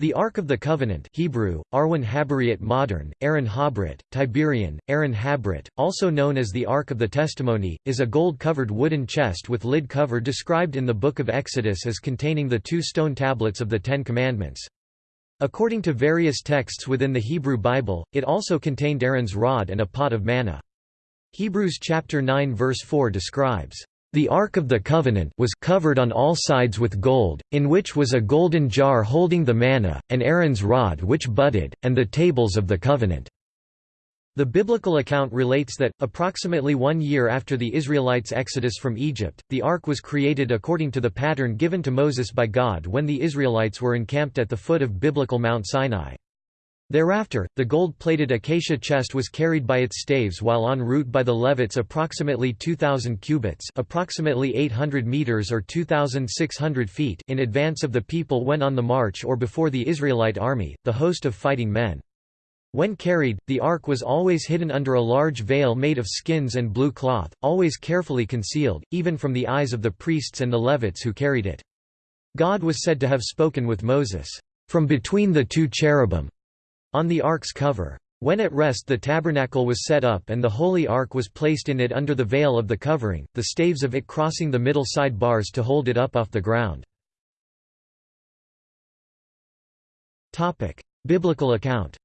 The Ark of the Covenant Hebrew, Arwan Habariot Modern, Aaron Habrit, Tiberian, Aaron Habrit, also known as the Ark of the Testimony, is a gold-covered wooden chest with lid cover described in the Book of Exodus as containing the two stone tablets of the Ten Commandments. According to various texts within the Hebrew Bible, it also contained Aaron's rod and a pot of manna. Hebrews chapter 9 verse 4 describes the Ark of the Covenant was covered on all sides with gold, in which was a golden jar holding the manna, and Aaron's rod which budded, and the tables of the covenant. The biblical account relates that, approximately one year after the Israelites' exodus from Egypt, the ark was created according to the pattern given to Moses by God when the Israelites were encamped at the foot of biblical Mount Sinai. Thereafter, the gold-plated acacia chest was carried by its staves while en route by the Levites approximately 2,000 cubits approximately 800 meters or 2,600 feet in advance of the people when on the march or before the Israelite army, the host of fighting men. When carried, the ark was always hidden under a large veil made of skins and blue cloth, always carefully concealed, even from the eyes of the priests and the Levites who carried it. God was said to have spoken with Moses, "...from between the two cherubim." On the ark's cover. When at rest the tabernacle was set up and the holy ark was placed in it under the veil of the covering, the staves of it crossing the middle side bars to hold it up off the ground. Biblical account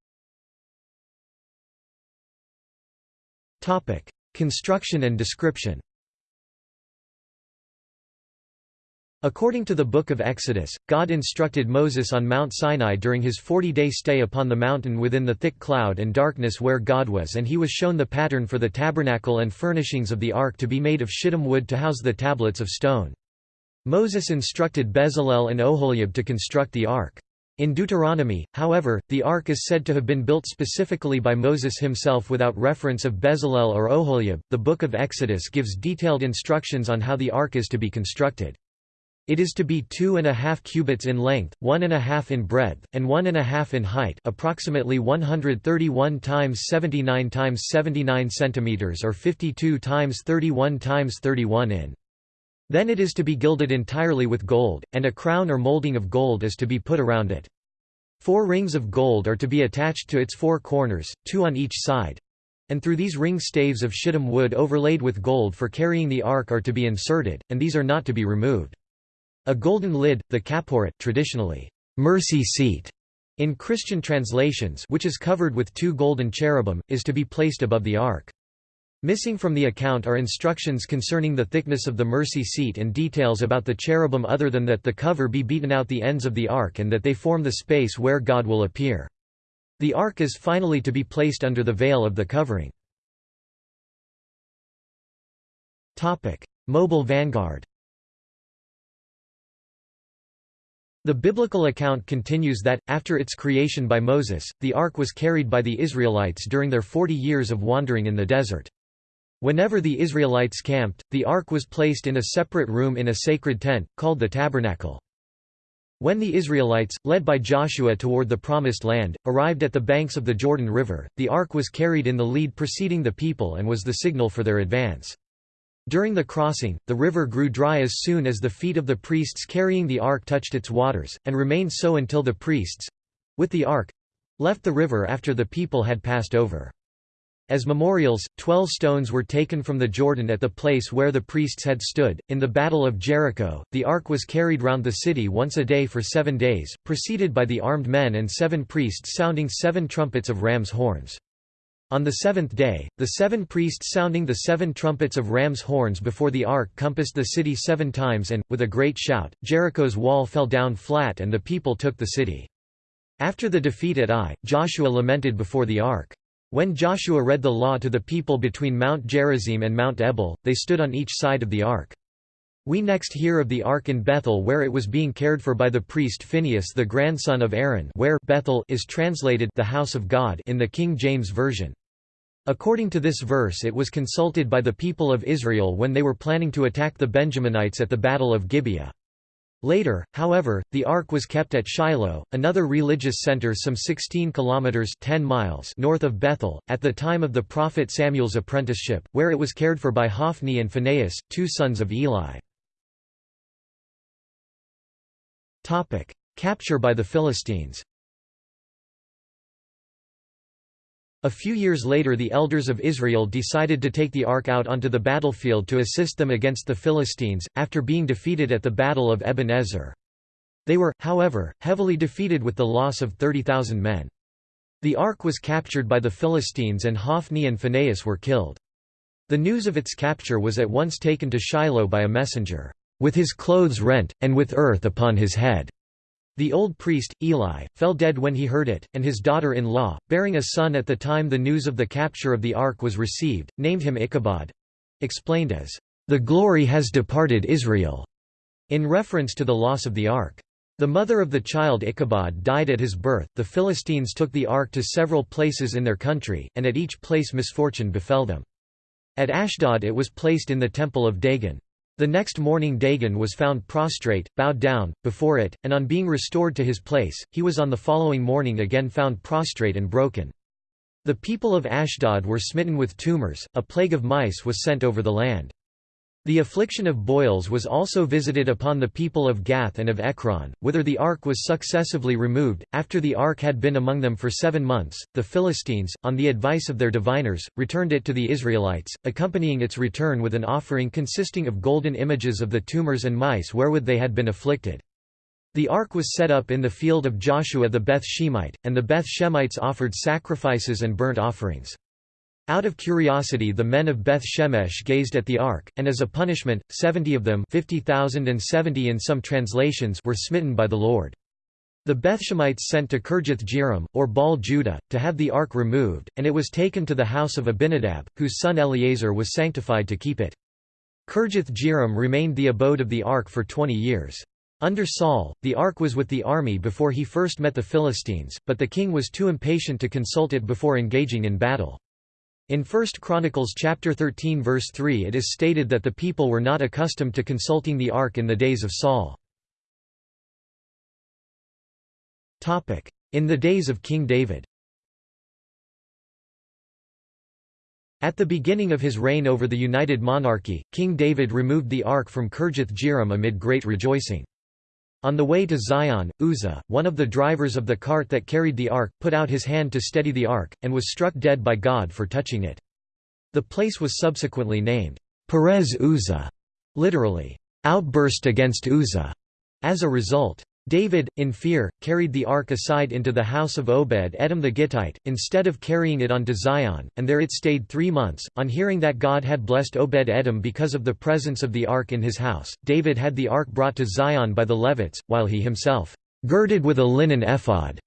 Construction and description According to the Book of Exodus, God instructed Moses on Mount Sinai during his forty-day stay upon the mountain within the thick cloud and darkness where God was and he was shown the pattern for the tabernacle and furnishings of the ark to be made of shittim wood to house the tablets of stone. Moses instructed Bezalel and Oholiab to construct the ark. In Deuteronomy, however, the ark is said to have been built specifically by Moses himself without reference of Bezalel or Oholiab. The Book of Exodus gives detailed instructions on how the ark is to be constructed. It is to be two and a half cubits in length, one and a half in breadth, and one and a half in height, approximately 131 times 79 times 79 centimeters or 52 times 31 times 31 in. Then it is to be gilded entirely with gold, and a crown or molding of gold is to be put around it. Four rings of gold are to be attached to its four corners, two on each side. And through these ring staves of shittim wood overlaid with gold for carrying the ark are to be inserted, and these are not to be removed. A golden lid, the kaporet traditionally, mercy seat, in Christian translations which is covered with two golden cherubim, is to be placed above the ark. Missing from the account are instructions concerning the thickness of the mercy seat and details about the cherubim other than that the cover be beaten out the ends of the ark and that they form the space where God will appear. The ark is finally to be placed under the veil of the covering. Mobile vanguard The biblical account continues that, after its creation by Moses, the ark was carried by the Israelites during their forty years of wandering in the desert. Whenever the Israelites camped, the ark was placed in a separate room in a sacred tent, called the tabernacle. When the Israelites, led by Joshua toward the Promised Land, arrived at the banks of the Jordan River, the ark was carried in the lead preceding the people and was the signal for their advance. During the crossing, the river grew dry as soon as the feet of the priests carrying the ark touched its waters, and remained so until the priests—with the ark—left the river after the people had passed over. As memorials, twelve stones were taken from the Jordan at the place where the priests had stood. In the Battle of Jericho, the ark was carried round the city once a day for seven days, preceded by the armed men and seven priests sounding seven trumpets of ram's horns. On the seventh day, the seven priests sounding the seven trumpets of ram's horns before the ark compassed the city seven times and, with a great shout, Jericho's wall fell down flat and the people took the city. After the defeat at Ai, Joshua lamented before the ark. When Joshua read the law to the people between Mount Gerizim and Mount Ebal, they stood on each side of the ark. We next hear of the ark in Bethel where it was being cared for by the priest Phinehas the grandson of Aaron where Bethel is translated the house of God in the King James Version. According to this verse it was consulted by the people of Israel when they were planning to attack the Benjaminites at the Battle of Gibeah. Later, however, the ark was kept at Shiloh, another religious center some 16 kilometers 10 miles north of Bethel, at the time of the prophet Samuel's apprenticeship, where it was cared for by Hophni and Phinehas, two sons of Eli. Capture by the Philistines A few years later the elders of Israel decided to take the ark out onto the battlefield to assist them against the Philistines, after being defeated at the Battle of Ebenezer. They were, however, heavily defeated with the loss of 30,000 men. The ark was captured by the Philistines and Hophni and Phinehas were killed. The news of its capture was at once taken to Shiloh by a messenger, "...with his clothes rent, and with earth upon his head." The old priest, Eli, fell dead when he heard it, and his daughter-in-law, bearing a son at the time the news of the capture of the ark was received, named him Ichabod—explained as, "...the glory has departed Israel", in reference to the loss of the ark. The mother of the child Ichabod died at his birth. The Philistines took the ark to several places in their country, and at each place misfortune befell them. At Ashdod it was placed in the temple of Dagon. The next morning Dagon was found prostrate, bowed down, before it, and on being restored to his place, he was on the following morning again found prostrate and broken. The people of Ashdod were smitten with tumors, a plague of mice was sent over the land. The affliction of boils was also visited upon the people of Gath and of Ekron, whither the ark was successively removed. After the ark had been among them for seven months, the Philistines, on the advice of their diviners, returned it to the Israelites, accompanying its return with an offering consisting of golden images of the tumors and mice wherewith they had been afflicted. The ark was set up in the field of Joshua the Beth Shemite, and the Beth Shemites offered sacrifices and burnt offerings. Out of curiosity the men of Beth Shemesh gazed at the ark, and as a punishment, seventy of them 50,000 and 70 in some translations were smitten by the Lord. The Bethshemites sent to Kirjath Jearim, or Baal Judah, to have the ark removed, and it was taken to the house of Abinadab, whose son Eleazar was sanctified to keep it. Kirjath Jearim remained the abode of the ark for twenty years. Under Saul, the ark was with the army before he first met the Philistines, but the king was too impatient to consult it before engaging in battle. In 1 Chronicles chapter 13 verse 3 it is stated that the people were not accustomed to consulting the ark in the days of Saul. In the days of King David At the beginning of his reign over the united monarchy, King David removed the ark from Kirjath Jearim amid great rejoicing. On the way to Zion, Uzzah, one of the drivers of the cart that carried the ark, put out his hand to steady the ark, and was struck dead by God for touching it. The place was subsequently named, Perez Uzzah, literally, outburst against Uzzah. As a result, David, in fear, carried the ark aside into the house of Obed-Edom the Gittite, instead of carrying it on to Zion, and there it stayed three months. On hearing that God had blessed Obed-Edom because of the presence of the ark in his house, David had the ark brought to Zion by the Levites, while he himself, girded with a linen ephod,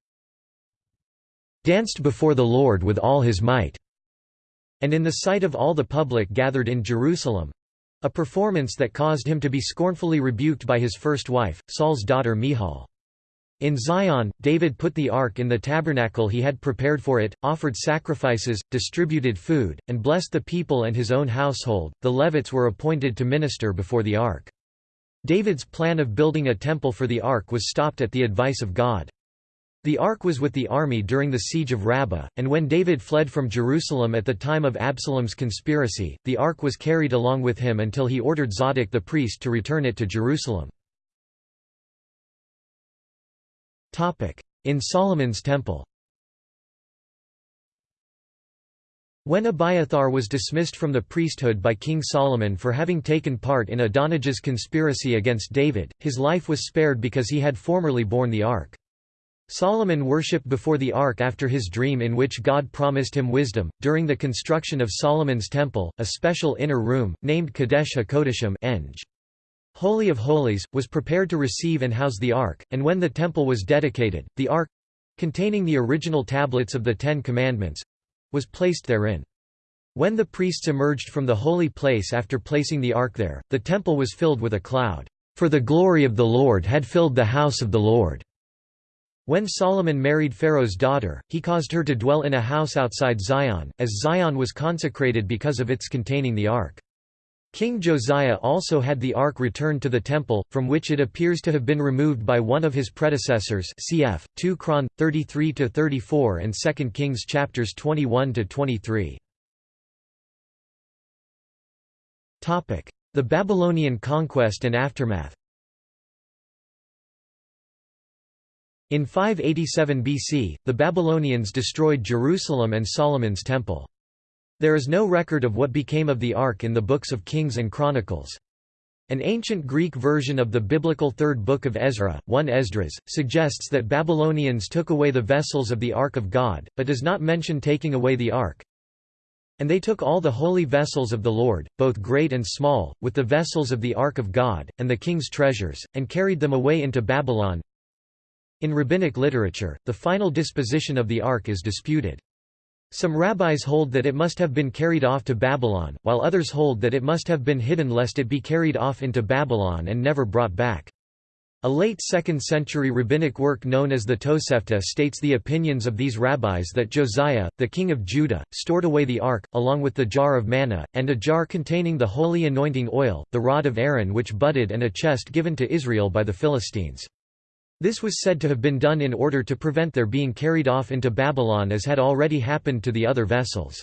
danced before the Lord with all his might, and in the sight of all the public gathered in Jerusalem, a performance that caused him to be scornfully rebuked by his first wife, Saul's daughter Michal. In Zion, David put the ark in the tabernacle he had prepared for it, offered sacrifices, distributed food, and blessed the people and his own household. The Levites were appointed to minister before the ark. David's plan of building a temple for the ark was stopped at the advice of God. The ark was with the army during the siege of Rabbah, and when David fled from Jerusalem at the time of Absalom's conspiracy, the ark was carried along with him until he ordered Zadok the priest to return it to Jerusalem. In Solomon's temple When Abiathar was dismissed from the priesthood by King Solomon for having taken part in Adonijah's conspiracy against David, his life was spared because he had formerly borne the ark. Solomon worshipped before the ark after his dream in which God promised him wisdom. During the construction of Solomon's temple, a special inner room, named Kadesh HaKodeshim. Holy of Holies, was prepared to receive and house the ark, and when the temple was dedicated, the ark containing the original tablets of the Ten Commandments was placed therein. When the priests emerged from the holy place after placing the ark there, the temple was filled with a cloud, for the glory of the Lord had filled the house of the Lord. When Solomon married Pharaoh's daughter, he caused her to dwell in a house outside Zion, as Zion was consecrated because of its containing the ark. King Josiah also had the ark returned to the temple, from which it appears to have been removed by one of his predecessors cf. 2 Chron. 33–34 and 2 Kings chapters 21–23. The Babylonian conquest and aftermath In 587 BC, the Babylonians destroyed Jerusalem and Solomon's temple. There is no record of what became of the Ark in the books of Kings and Chronicles. An ancient Greek version of the biblical third book of Ezra, 1 Esdras, suggests that Babylonians took away the vessels of the Ark of God, but does not mention taking away the Ark. And they took all the holy vessels of the Lord, both great and small, with the vessels of the Ark of God, and the king's treasures, and carried them away into Babylon, in rabbinic literature, the final disposition of the ark is disputed. Some rabbis hold that it must have been carried off to Babylon, while others hold that it must have been hidden lest it be carried off into Babylon and never brought back. A late 2nd century rabbinic work known as the Tosefta states the opinions of these rabbis that Josiah, the king of Judah, stored away the ark, along with the jar of manna, and a jar containing the holy anointing oil, the rod of Aaron which budded and a chest given to Israel by the Philistines. This was said to have been done in order to prevent their being carried off into Babylon as had already happened to the other vessels.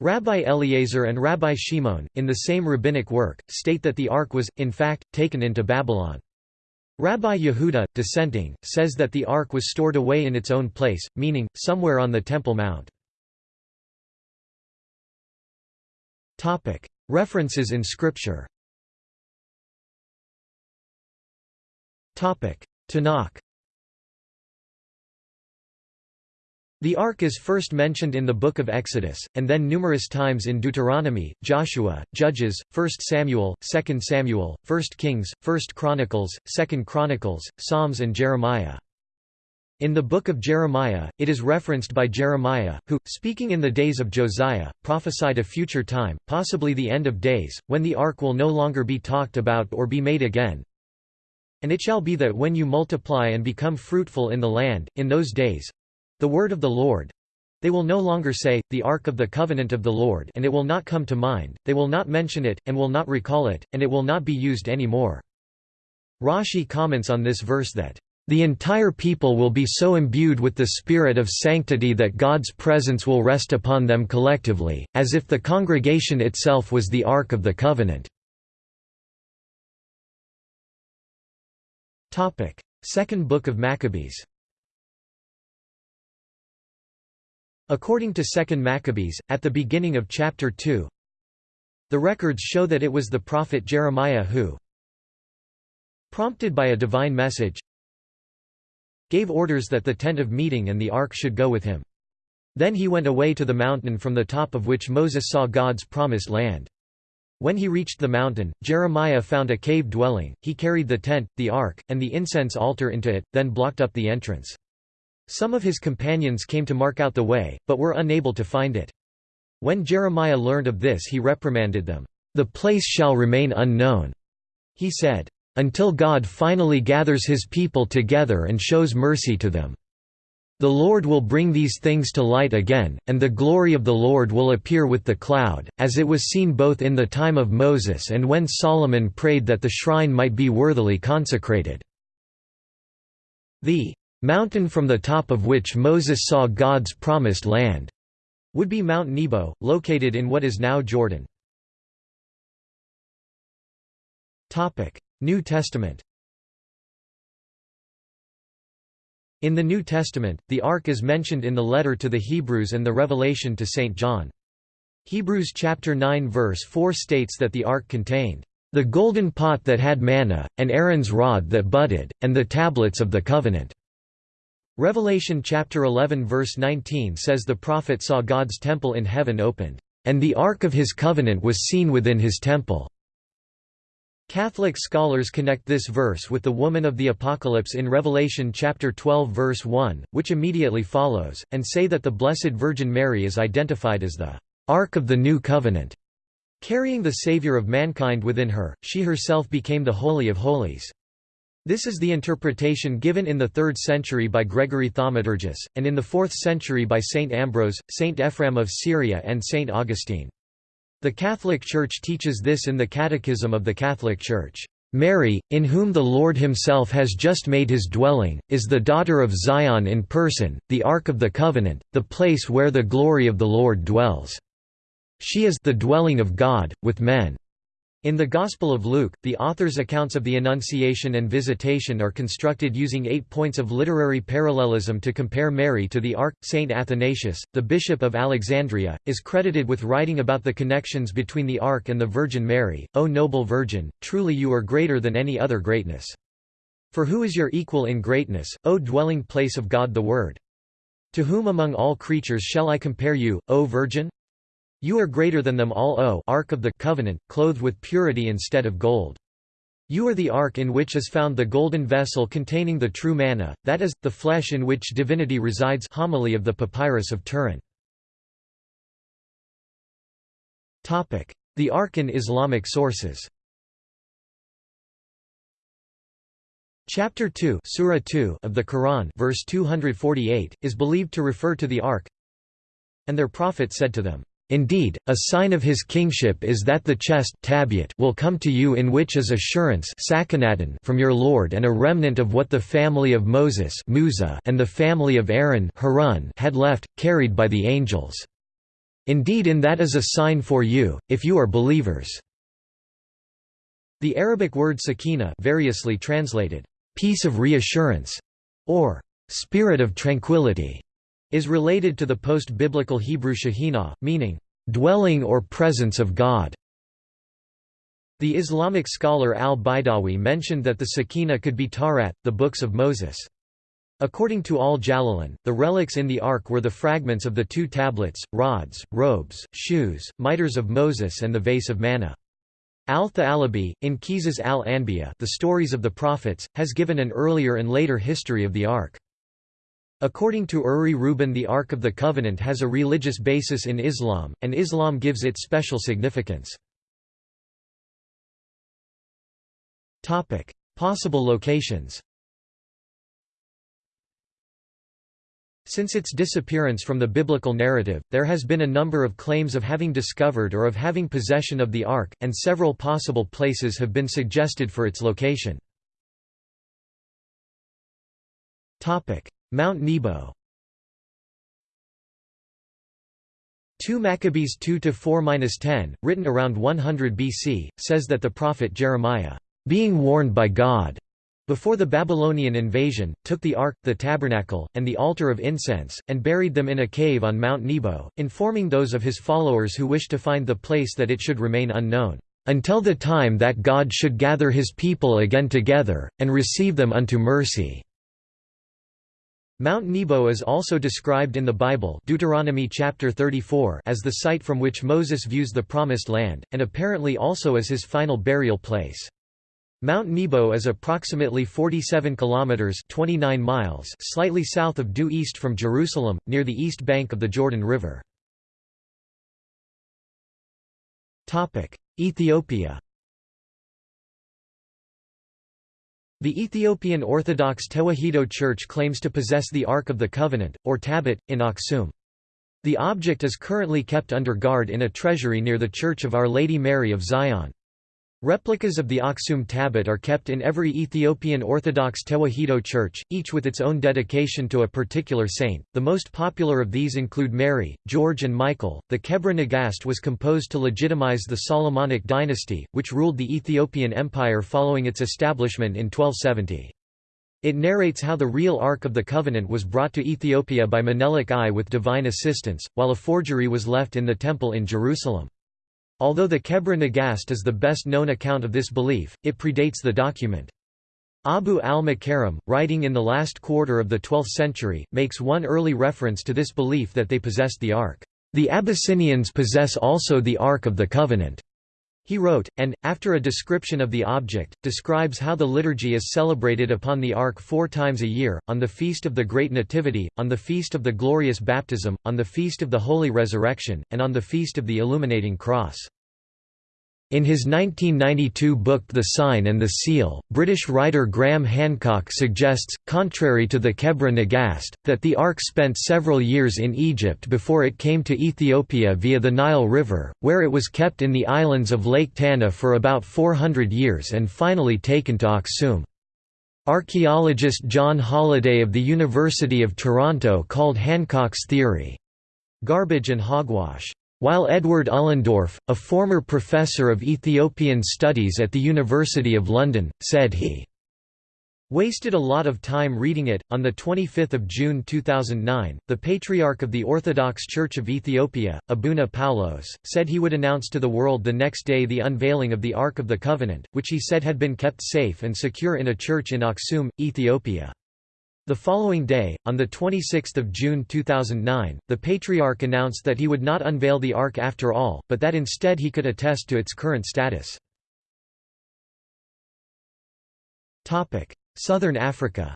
Rabbi Eliezer and Rabbi Shimon, in the same rabbinic work, state that the ark was, in fact, taken into Babylon. Rabbi Yehuda, dissenting, says that the ark was stored away in its own place, meaning, somewhere on the Temple Mount. References in Scripture Tanakh The Ark is first mentioned in the Book of Exodus, and then numerous times in Deuteronomy, Joshua, Judges, 1 Samuel, 2 Samuel, 1 Kings, 1 Chronicles, 2 Chronicles, Psalms and Jeremiah. In the book of Jeremiah, it is referenced by Jeremiah, who, speaking in the days of Josiah, prophesied a future time, possibly the end of days, when the ark will no longer be talked about or be made again, and it shall be that when you multiply and become fruitful in the land, in those days—the word of the Lord, they will no longer say, the ark of the covenant of the Lord and it will not come to mind, they will not mention it, and will not recall it, and it will not be used any more. Rashi comments on this verse that, "...the entire people will be so imbued with the spirit of sanctity that God's presence will rest upon them collectively, as if the congregation itself was the ark of the covenant." Topic: Second Book of Maccabees. According to Second Maccabees, at the beginning of chapter 2, the records show that it was the prophet Jeremiah who, prompted by a divine message, gave orders that the tent of meeting and the ark should go with him. Then he went away to the mountain from the top of which Moses saw God's promised land. When he reached the mountain, Jeremiah found a cave dwelling, he carried the tent, the ark, and the incense altar into it, then blocked up the entrance. Some of his companions came to mark out the way, but were unable to find it. When Jeremiah learned of this he reprimanded them. The place shall remain unknown, he said, until God finally gathers his people together and shows mercy to them. The Lord will bring these things to light again, and the glory of the Lord will appear with the cloud, as it was seen both in the time of Moses and when Solomon prayed that the shrine might be worthily consecrated. The mountain from the top of which Moses saw God's promised land would be Mount Nebo, located in what is now Jordan. New Testament In the New Testament, the Ark is mentioned in the letter to the Hebrews and the Revelation to St. John. Hebrews chapter 9 verse 4 states that the Ark contained, "...the golden pot that had manna, and Aaron's rod that budded, and the tablets of the covenant." Revelation chapter 11 verse 19 says the prophet saw God's temple in heaven opened, "...and the Ark of his covenant was seen within his temple." Catholic scholars connect this verse with the woman of the Apocalypse in Revelation chapter 12 verse 1, which immediately follows, and say that the Blessed Virgin Mary is identified as the Ark of the New Covenant. Carrying the Savior of mankind within her, she herself became the Holy of Holies. This is the interpretation given in the 3rd century by Gregory Thaumaturgus, and in the 4th century by Saint Ambrose, Saint Ephrem of Syria and Saint Augustine. The Catholic Church teaches this in the Catechism of the Catholic Church. Mary, in whom the Lord himself has just made his dwelling, is the daughter of Zion in person, the Ark of the Covenant, the place where the glory of the Lord dwells. She is the dwelling of God, with men. In the Gospel of Luke, the author's accounts of the Annunciation and Visitation are constructed using eight points of literary parallelism to compare Mary to the Ark. Saint Athanasius, the Bishop of Alexandria, is credited with writing about the connections between the Ark and the Virgin Mary. O noble Virgin, truly you are greater than any other greatness. For who is your equal in greatness, O dwelling place of God the Word? To whom among all creatures shall I compare you, O Virgin? You are greater than them all O Ark of the Covenant, clothed with purity instead of gold. You are the ark in which is found the golden vessel containing the true manna, that is, the flesh in which divinity resides homily of the Papyrus of Turin. The Ark in Islamic sources Chapter 2, Surah 2 of the Quran verse 248, is believed to refer to the Ark. And their prophet said to them, Indeed, a sign of his kingship is that the chest will come to you in which is assurance from your Lord and a remnant of what the family of Moses and the family of Aaron had left, carried by the angels. Indeed in that is a sign for you, if you are believers." The Arabic word sakina variously translated, "...peace of reassurance", or "...spirit of tranquility", is related to the post-biblical Hebrew Shekhinah, meaning, "...dwelling or presence of God". The Islamic scholar al-Baidawi mentioned that the Sakina could be Tawrat, the books of Moses. According to al-Jalalain, the relics in the ark were the fragments of the two tablets, rods, robes, shoes, mitres of Moses and the vase of manna. Al-Tha'alabi, in Qisas al-Anbiya the stories of the prophets, has given an earlier and later history of the ark. According to Uri Rubin the Ark of the Covenant has a religious basis in Islam, and Islam gives it special significance. Possible locations Since its disappearance from the biblical narrative, there has been a number of claims of having discovered or of having possession of the Ark, and several possible places have been suggested for its location. Mount Nebo 2 Maccabees 2-4-10, written around 100 BC, says that the prophet Jeremiah, being warned by God, before the Babylonian invasion, took the ark, the tabernacle, and the altar of incense, and buried them in a cave on Mount Nebo, informing those of his followers who wished to find the place that it should remain unknown, until the time that God should gather his people again together, and receive them unto mercy. Mount Nebo is also described in the Bible Deuteronomy chapter 34 as the site from which Moses views the Promised Land, and apparently also as his final burial place. Mount Nebo is approximately 47 kilometers 29 miles slightly south of due east from Jerusalem, near the east bank of the Jordan River. Ethiopia The Ethiopian Orthodox Tewahedo Church claims to possess the Ark of the Covenant, or Tablet, in Aksum. The object is currently kept under guard in a treasury near the Church of Our Lady Mary of Zion. Replicas of the Aksum tablet are kept in every Ethiopian Orthodox Tewahedo church, each with its own dedication to a particular saint. The most popular of these include Mary, George, and Michael. The Kebra Nagast was composed to legitimize the Solomonic dynasty, which ruled the Ethiopian Empire following its establishment in 1270. It narrates how the real Ark of the Covenant was brought to Ethiopia by Menelik I with divine assistance, while a forgery was left in the temple in Jerusalem. Although the Kebra Nagast is the best known account of this belief, it predates the document. Abu al-Makarim, writing in the last quarter of the 12th century, makes one early reference to this belief that they possessed the Ark. The Abyssinians possess also the Ark of the Covenant. He wrote, and, after a description of the object, describes how the liturgy is celebrated upon the Ark four times a year, on the Feast of the Great Nativity, on the Feast of the Glorious Baptism, on the Feast of the Holy Resurrection, and on the Feast of the Illuminating Cross. In his 1992 book The Sign and the Seal, British writer Graham Hancock suggests, contrary to the Kebra Nagast, that the Ark spent several years in Egypt before it came to Ethiopia via the Nile River, where it was kept in the islands of Lake Tana for about 400 years and finally taken to Aksum. Archaeologist John Holladay of the University of Toronto called Hancock's theory, "...garbage and hogwash." While Edward Ullendorff, a former professor of Ethiopian studies at the University of London, said he wasted a lot of time reading it. On 25 June 2009, the Patriarch of the Orthodox Church of Ethiopia, Abuna Paulos, said he would announce to the world the next day the unveiling of the Ark of the Covenant, which he said had been kept safe and secure in a church in Aksum, Ethiopia. The following day, on 26 June 2009, the Patriarch announced that he would not unveil the Ark after all, but that instead he could attest to its current status. Southern Africa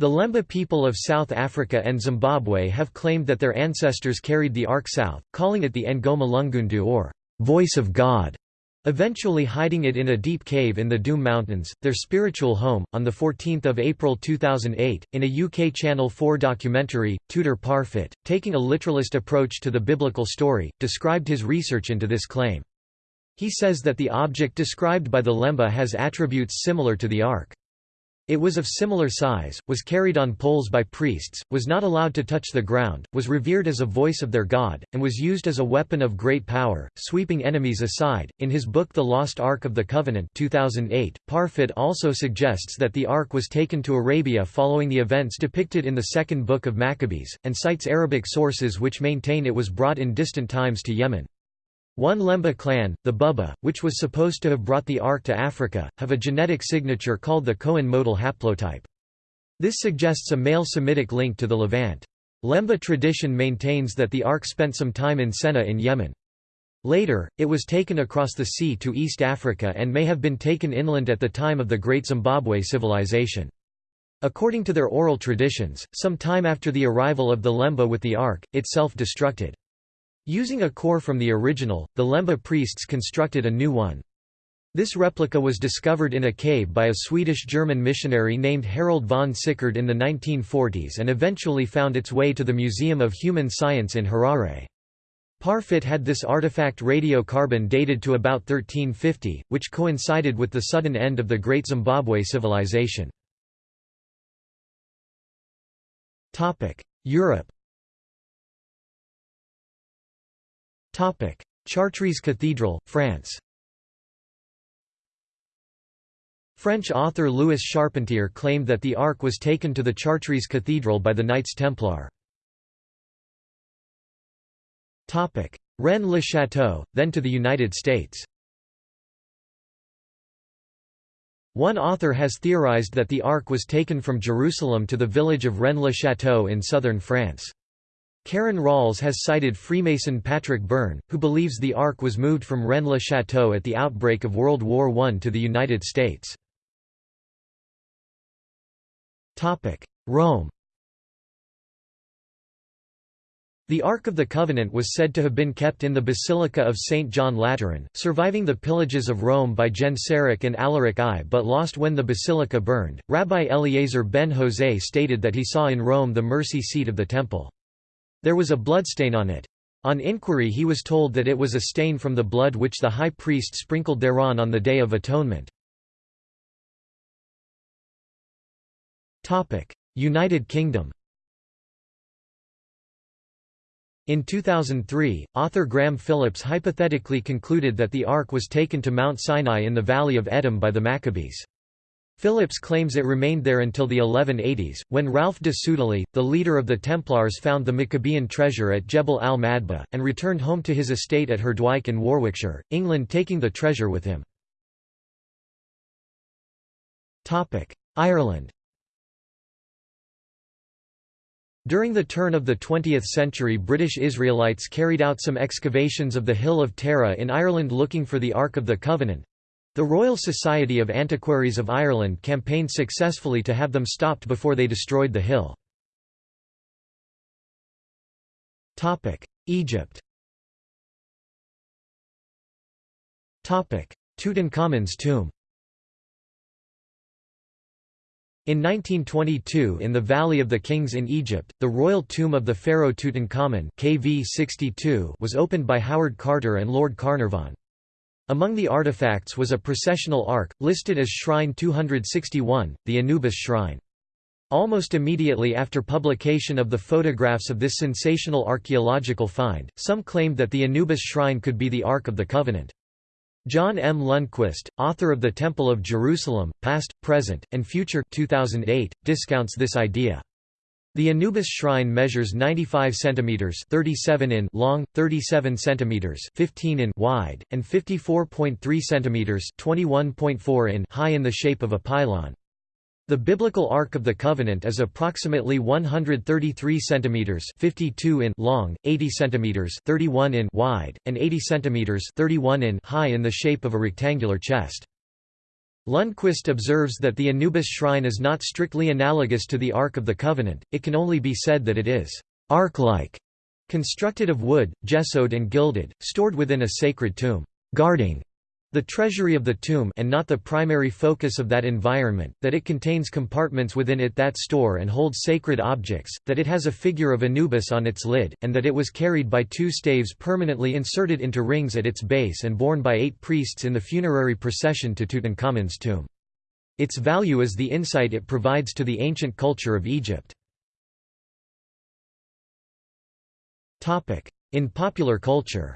The Lemba people of South Africa and Zimbabwe have claimed that their ancestors carried the Ark south, calling it the Ngoma Lungundu or voice of God eventually hiding it in a deep cave in the Doom Mountains, their spiritual home. On 14 April 2008, in a UK Channel 4 documentary, Tudor Parfitt, taking a literalist approach to the biblical story, described his research into this claim. He says that the object described by the Lemba has attributes similar to the Ark. It was of similar size, was carried on poles by priests, was not allowed to touch the ground, was revered as a voice of their god, and was used as a weapon of great power, sweeping enemies aside. In his book The Lost Ark of the Covenant 2008, Parfitt also suggests that the Ark was taken to Arabia following the events depicted in the second book of Maccabees, and cites Arabic sources which maintain it was brought in distant times to Yemen. One Lemba clan, the Buba, which was supposed to have brought the Ark to Africa, have a genetic signature called the Cohen modal haplotype. This suggests a male Semitic link to the Levant. Lemba tradition maintains that the Ark spent some time in Sena in Yemen. Later, it was taken across the sea to East Africa and may have been taken inland at the time of the Great Zimbabwe Civilization. According to their oral traditions, some time after the arrival of the Lemba with the Ark, it self-destructed. Using a core from the original, the Lemba priests constructed a new one. This replica was discovered in a cave by a Swedish-German missionary named Harald von Sicard in the 1940s and eventually found its way to the Museum of Human Science in Harare. Parfitt had this artifact radiocarbon dated to about 1350, which coincided with the sudden end of the Great Zimbabwe Civilization. Europe Chartres Cathedral, France French author Louis Charpentier claimed that the Ark was taken to the Chartres Cathedral by the Knights Templar. Rennes-le-Château, then to the United States One author has theorized that the Ark was taken from Jerusalem to the village of Rennes-le-Château in southern France. Karen Ralls has cited Freemason Patrick Byrne, who believes the Ark was moved from Rennes-le-Château at the outbreak of World War I to the United States. Rome The Ark of the Covenant was said to have been kept in the Basilica of St. John Lateran, surviving the pillages of Rome by Genseric and Alaric I but lost when the basilica burned. Rabbi Eliezer ben Jose stated that he saw in Rome the mercy seat of the temple. There was a bloodstain on it. On inquiry he was told that it was a stain from the blood which the high priest sprinkled thereon on the Day of Atonement. United Kingdom In 2003, author Graham Phillips hypothetically concluded that the Ark was taken to Mount Sinai in the Valley of Edom by the Maccabees. Phillips claims it remained there until the 1180s, when Ralph de Sudeley, the leader of the Templars found the Maccabean treasure at Jebel al-Madba, and returned home to his estate at Herdwike in Warwickshire, England taking the treasure with him. Ireland During the turn of the 20th century British Israelites carried out some excavations of the Hill of Tara in Ireland looking for the Ark of the Covenant, the Royal Society of Antiquaries of Ireland campaigned successfully to have them stopped before they destroyed the hill. Egypt Tutankhamun's tomb In 1922 in the Valley of the Kings in Egypt, the royal tomb of the pharaoh Tutankhamun KV 62 was opened by Howard Carter and Lord Carnarvon. Among the artifacts was a processional ark, listed as Shrine 261, the Anubis Shrine. Almost immediately after publication of the photographs of this sensational archaeological find, some claimed that the Anubis shrine could be the Ark of the Covenant. John M. Lundquist, author of The Temple of Jerusalem, Past, Present, and Future 2008, discounts this idea. The Anubis shrine measures 95 cm 37 in long, 37 cm 15 in wide, and 54.3 cm 21.4 in high in the shape of a pylon. The biblical Ark of the Covenant is approximately 133 cm 52 in long, 80 cm 31 in wide, and 80 cm 31 in high in the shape of a rectangular chest. Lundquist observes that the Anubis shrine is not strictly analogous to the Ark of the Covenant, it can only be said that it is ark-like, constructed of wood, gessoed and gilded, stored within a sacred tomb, guarding the treasury of the tomb and not the primary focus of that environment, that it contains compartments within it that store and hold sacred objects, that it has a figure of Anubis on its lid, and that it was carried by two staves permanently inserted into rings at its base and borne by eight priests in the funerary procession to Tutankhamun's tomb. Its value is the insight it provides to the ancient culture of Egypt. In popular culture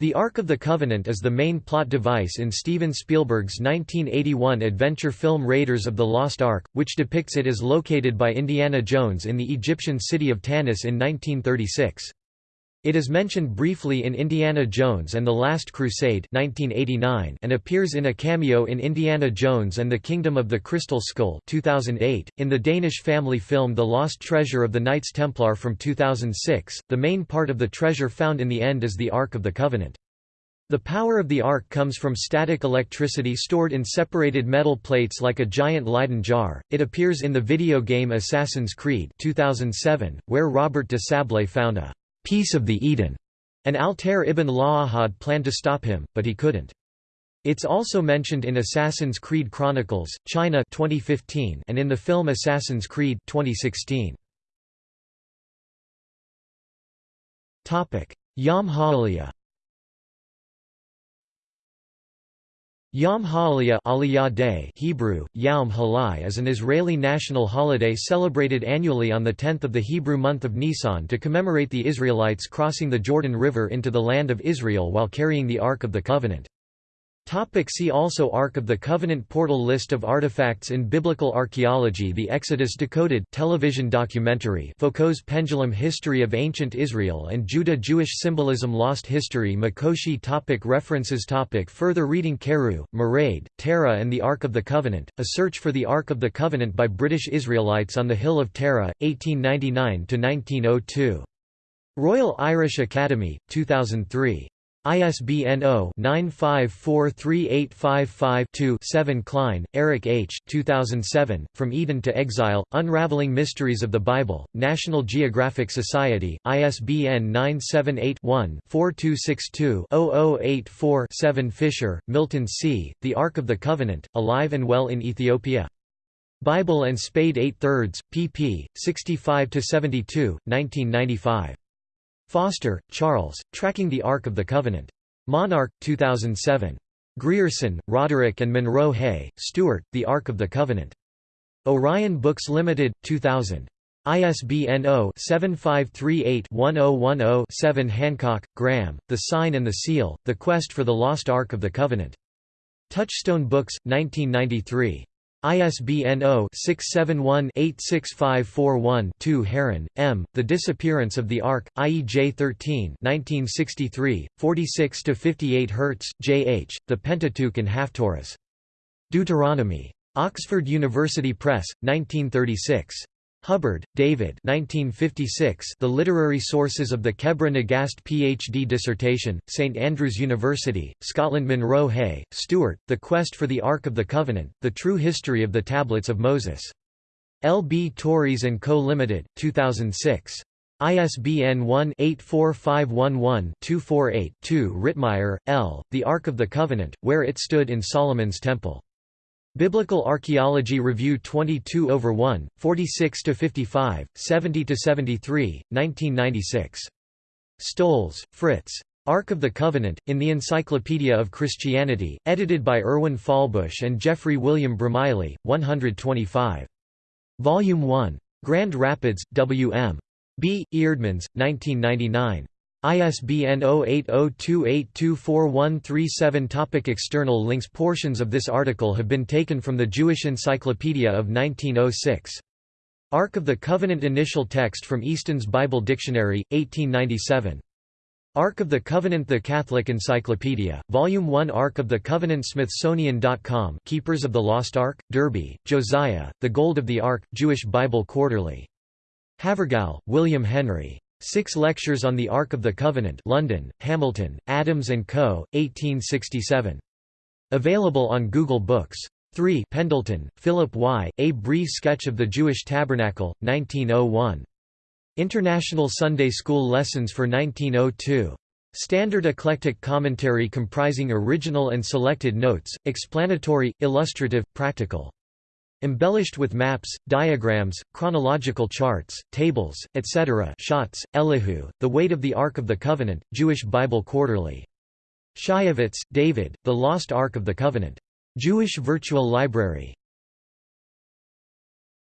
The Ark of the Covenant is the main plot device in Steven Spielberg's 1981 adventure film Raiders of the Lost Ark, which depicts it as located by Indiana Jones in the Egyptian city of Tanis in 1936. It is mentioned briefly in Indiana Jones and the Last Crusade 1989 and appears in a cameo in Indiana Jones and the Kingdom of the Crystal Skull 2008. .In the Danish family film The Lost Treasure of the Knights Templar from 2006, the main part of the treasure found in the end is the Ark of the Covenant. The power of the ark comes from static electricity stored in separated metal plates like a giant Leyden jar. It appears in the video game Assassin's Creed 2007, where Robert de Sablé found a Piece of the Eden, and Altair ibn La'ahad planned to stop him, but he couldn't. It's also mentioned in Assassin's Creed Chronicles, China 2015 and in the film Assassin's Creed 2016. Yom HaAliyah Yom HaAliyah Day Hebrew, Yom Halai is an Israeli national holiday celebrated annually on the 10th of the Hebrew month of Nisan to commemorate the Israelites crossing the Jordan River into the land of Israel while carrying the Ark of the Covenant. Topic see also Ark of the Covenant Portal List of artifacts in Biblical Archaeology The Exodus Decoded television documentary Foucault's Pendulum History of Ancient Israel and Judah Jewish Symbolism Lost History Mikoshi topic References topic Further reading Carew, Mairead, Tara and the Ark of the Covenant, A Search for the Ark of the Covenant by British Israelites on the Hill of Tara, 1899–1902. Royal Irish Academy, 2003. ISBN 0-9543855-2-7 Cline, Eric H. 2007, From Eden to Exile, Unraveling Mysteries of the Bible, National Geographic Society, ISBN 978-1-4262-0084-7 Fisher, Milton C., The Ark of the Covenant, Alive and Well in Ethiopia. Bible and Spade 8 thirds, pp. 65–72, 1995. Foster, Charles, Tracking the Ark of the Covenant. Monarch, 2007. Grierson, Roderick and Munro-Hay, Stuart, The Ark of the Covenant. Orion Books Limited, 2000. ISBN 0-7538-1010-7 Hancock, Graham, The Sign and the Seal, The Quest for the Lost Ark of the Covenant. Touchstone Books, 1993. ISBN 0-671-86541-2 Heron, M., The Disappearance of the Ark, IEJ 13 1963, 46–58 Hertz, J. H., The Pentateuch and Haftorahs. Deuteronomy. Oxford University Press, 1936. Hubbard, David 1956 The Literary Sources of the Kebra Nagast Ph.D. dissertation, St Andrews University, Scotland Munro-Hay, Stuart, The Quest for the Ark of the Covenant, The True History of the Tablets of Moses. L. B. Tauris & Co. Limited, 2006. ISBN 1-84511-248-2 Ritmeyer, L., The Ark of the Covenant, Where It Stood in Solomon's Temple. Biblical Archaeology Review 22 over 1, 46 to 55, 70 to 73, 1996. Stolz, Fritz. Ark of the Covenant, in the Encyclopedia of Christianity, edited by Erwin Fahlbusch and Geoffrey William Bromiley, 125. Volume 1. Grand Rapids, W. M. B. Eerdmans, 1999. ISBN 0802824137 Topic External links Portions of this article have been taken from the Jewish Encyclopedia of 1906. Ark of the Covenant Initial text from Easton's Bible Dictionary, 1897. Ark of the Covenant The Catholic Encyclopedia, Volume 1 Ark of the Covenant Smithsonian.com Keepers of the Lost Ark, Derby, Josiah, The Gold of the Ark, Jewish Bible Quarterly. Havergal, William Henry. Six Lectures on the Ark of the Covenant London, Hamilton, Adams & Co., 1867. Available on Google Books. 3 Pendleton, Philip Y., A Brief Sketch of the Jewish Tabernacle, 1901. International Sunday School Lessons for 1902. Standard eclectic commentary comprising original and selected notes, explanatory, illustrative, practical. Embellished with maps, diagrams, chronological charts, tables, etc. Schatz, Elihu, The Weight of the Ark of the Covenant, Jewish Bible Quarterly. Shyovitz, David, The Lost Ark of the Covenant. Jewish Virtual Library.